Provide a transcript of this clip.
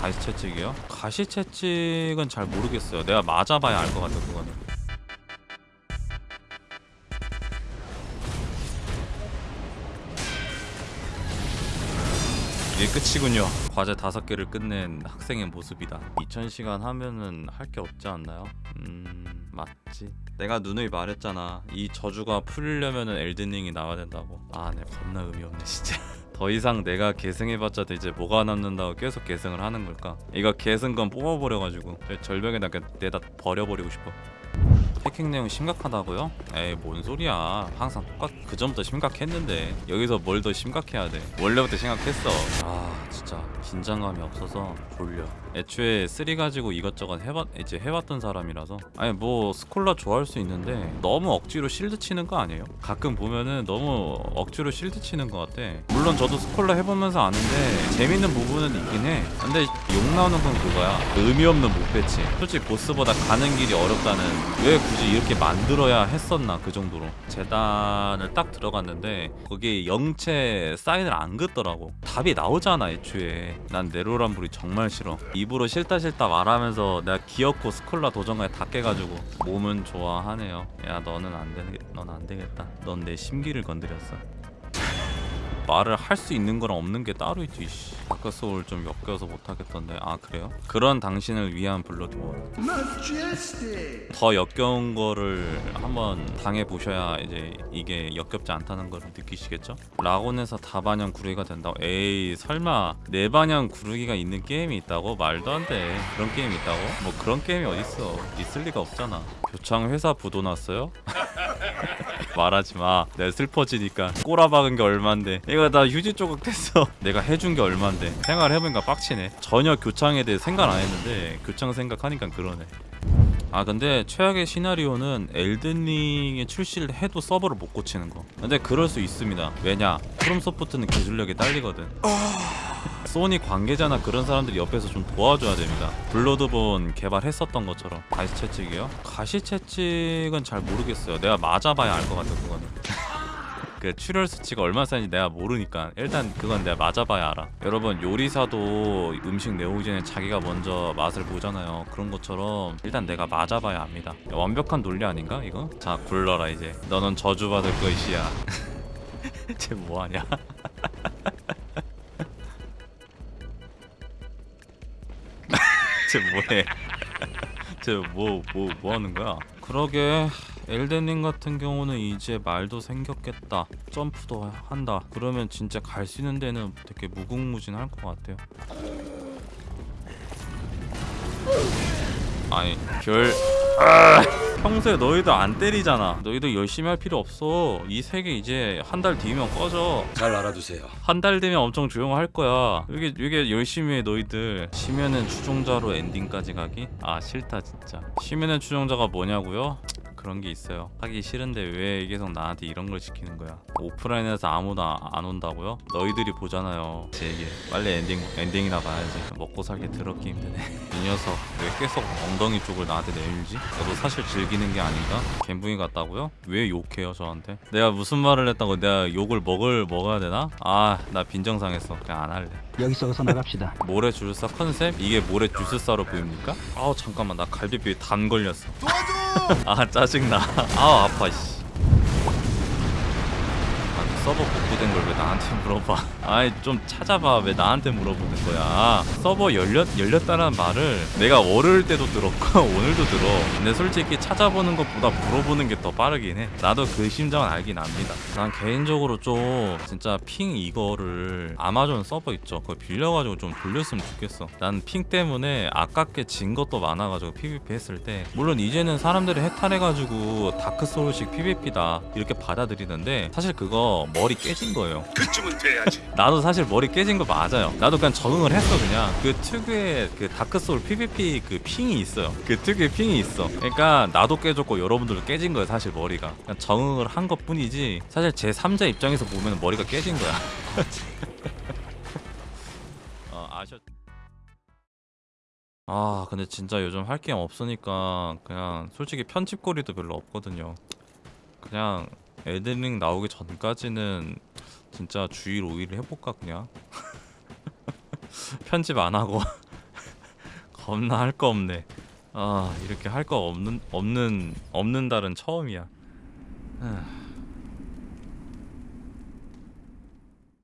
가시 채찍이요? 가시 채찍은 잘 모르겠어요. 내가 맞아봐야 알 것 같아 그거는. 이게 끝이군요. 과제 다섯 개를 끝낸 학생의 모습이다. 2000시간 하면은 할 게 없지 않나요? 음... 맞지. 내가 누누이 말했잖아. 이 저주가 풀리려면은 엘든링이 나와야 된다고. 아네 겁나 의미 없네 진짜 더 이상 내가 계승해봤자 이제 뭐가 남는다고 계속 계승을 하는 걸까? 이거 계승건 뽑아버려가지고 저 절벽에다 내다 버려버리고 싶어. 해킹 내용 심각하다고요? 에이 뭔 소리야. 항상 똑같 그 전부터 심각했는데. 여기서 뭘 더 심각해야 돼? 원래부터 심각했어. 아 진짜. 긴장감이 없어서 졸려 애초에 three 가지고 이것저것 해봤 이제 해봤던 사람이라서. 아니 뭐 Scholar 좋아할 수 있는데 너무 억지로 실드 치는 거 아니에요? 가끔 보면은 너무 억지로 실드 치는 것 같아. 물론 저도 Scholar 해보면서 아는데 재밌는 부분은 있긴 해. 근데 욕 나오는 건 그거야. 의미 없는 mob 배치. 솔직히 보스보다 가는 길이 어렵다는 왜 굳이 이렇게 만들어야 했었나 그 정도로. 재단을 딱 들어갔는데 거기에 영체 사인을 안 긋더라고. 답이 나오잖아 애초에. 난 네로란불이 정말 싫어 입으로 싫다 싫다 말하면서 내가 기어코 스콜라 도전까지 다 깨가지고 몸은 좋아하네요. 야 너는 안 되겠 넌안 되겠다. 넌 내 심기를 건드렸어 말을 할 수 있는 거랑 없는 게 따로 있지 씨. 아까 소울 좀 엮여서 못하겠던데 아 그래요? 그런 당신을 위한 블러드본 더 역겨운 거를 한번 당해 보셔야 이제 이게 역겹지 않다는 걸 느끼시겠죠? 라곤에서 다반영 구르기가 된다고 에이 설마 네 반영 구르기가 있는 게임이 있다고? 말도 안돼 그런 게임이 있다고? 뭐 그런 게임이 어딨어 있을 리가 없잖아 교창 회사 부도 났어요? 말하지 마. 내가 슬퍼지니까 꼬라박은 게 얼만데. 이거 나 휴지 조각 됐어. 내가 해준 게 얼만데. 생각을 해보니까 빡치네. 전혀 교창에 대해 생각 안 했는데 교창 생각하니까 그러네. 아 근데 최악의 시나리오는 엘든링에 출시를 해도 서버를 못 고치는 거 근데 그럴 수 있습니다 왜냐 프롬소프트는 기술력이 딸리거든 소니 관계자나 그런 사람들이 옆에서 좀 도와줘야 됩니다. 블러드본 개발했었던 것처럼. 가시 채찍이요? 가시 채찍은 잘 모르겠어요. 내가 맞아봐야 알 것 같아 그거는. 그 출혈 수치가 얼마 쌓인지 내가 모르니까. 일단 그건 내가 맞아봐야 알아. 여러분 요리사도 음식 내오기 전에 자기가 먼저 맛을 보잖아요. 그런 것처럼 일단 내가 맞아봐야 압니다. 완벽한 논리 아닌가 이거? 자 굴러라 이제. 너는 저주받을 것이야. 쟤 뭐하냐 쟤 뭐해? 쟤뭐뭐 뭐, 뭐 하는 거야? 그러게 엘덴링 같은 경우는 이제 말도 생겼겠다. 점프도 한다. 그러면 진짜 갈 수 있는 데는 되게 무궁무진할 것 같아요. 아니 별 아! 평소에 너희도 안 때리잖아 너희도 열심히 할 필요 없어 이 세계 이제 한 달 뒤면 꺼져 잘 알아두세요. 한 달 되면 엄청 조용할 거야. 이게 이게 열심히 해 너희들. 쉬면은 추종자로 엔딩까지 가기? 아 싫다 진짜. 쉬면은 추종자가 뭐냐고요? 그런 게 있어요. 하기 싫은데 왜 계속 나한테 이런 걸 시키는 거야? 오프라인에서 아무도 아- 안 온다고요? 너희들이 보잖아요. 제 얘기. 빨리 엔딩 엔딩이나 봐야지. 먹고 살기 더럽게 힘드네. 이 녀석 왜 계속 엉덩이 쪽을 나한테 내밀지? 너도 사실 즐기는 게 아닌가? 갬붕이 같다고요? 왜 욕해요 저한테? 내가 무슨 말을 했다고 내가 욕을 먹을 먹어야 되나? 아 나 빈정상했어. 그냥 안 할래. 여기서 어서 나갑시다. 모래 주술사 컨셉? 이게 모래 주술사로 보입니까? 아우 잠깐만 나 갈비뼈에 담 걸렸어 아 짜증나. 아우 아파 씨. 아, 서버 복구된 걸 왜 나한테 물어봐? 아이 좀 찾아봐. 왜 나한테 물어보는 거야? 서버 열렸, 열렸다는 말을 내가 월요일 때도 들었고 오늘도 들어. 근데 솔직히 찾아보는 것보다 물어보는 게 더 빠르긴 해. 나도 그 심정은 알긴 압니다. 난 개인적으로 좀 진짜 핑 이거를 아마존 서버 있죠? 그거 빌려가지고 좀 돌렸으면 좋겠어. 난 핑 때문에 아깝게 진 것도 많아가지고 PVP 했을 때. 물론 이제는 사람들이 해탈해가지고 다크소울식 PVP다 이렇게 받아들이는데 사실 그거 머리 깨진 거예요 그쯤은 돼야지. 나도 사실 머리 깨진 거 맞아요. 나도 그냥 적응을 했어 그냥. 그 특유의 그 다크소울 PVP 그 핑이 있어요. 그 특유의 핑이 있어. 그러니까 나도 깨졌고 여러분들도 깨진 거예요 사실 머리가. 그냥 적응을 한 것 뿐이지. 사실 제 3자 입장에서 보면 머리가 깨진 거야. 어 아셨. 아 근데 진짜 요즘 할 게 없으니까 그냥 솔직히 편집거리도 별로 없거든요. 그냥 엘든링 나오기 전까지는 진짜 주일 5일 해볼까 그냥 편집 안 하고 겁나 할 거 없네. 아 이렇게 할 거 없는 없는 없는 달은 처음이야. 아.